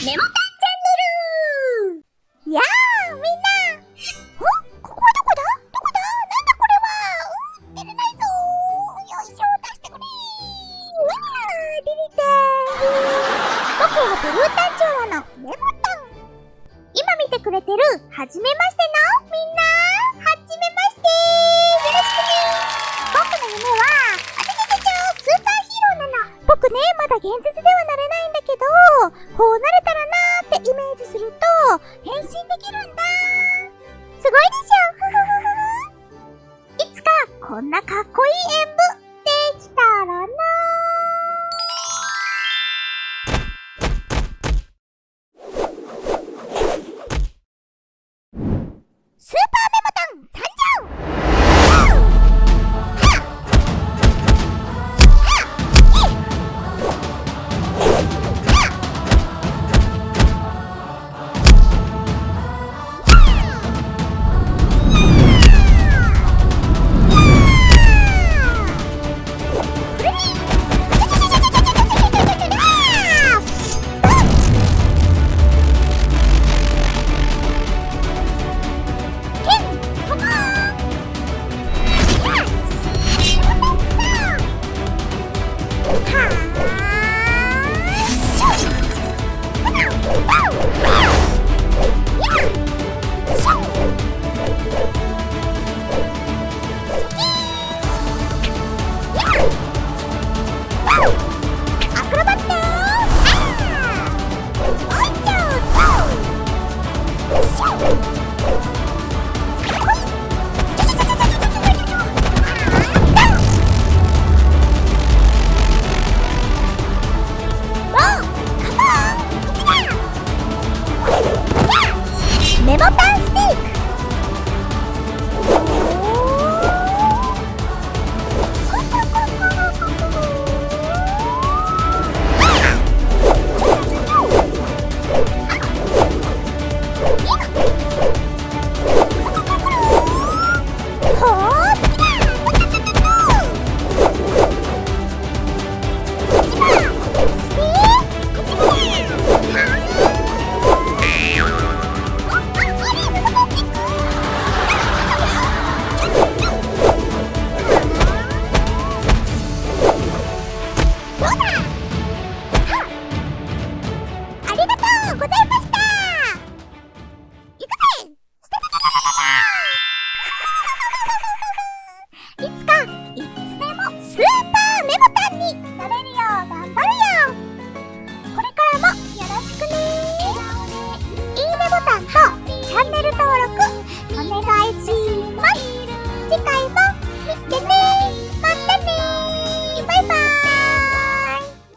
メモタンチャンネルやあみんな。おここはどこだ？どこだ？なんだこれは。うん出れないぞよいしょ出してくれ。うわー出れた僕はブルータンチョウのメモタン今見てくれてる。はじめましてのみんな。まだ現実ではなれないんだけどこうなれたらなーってイメージすると変身できるんだーメモタン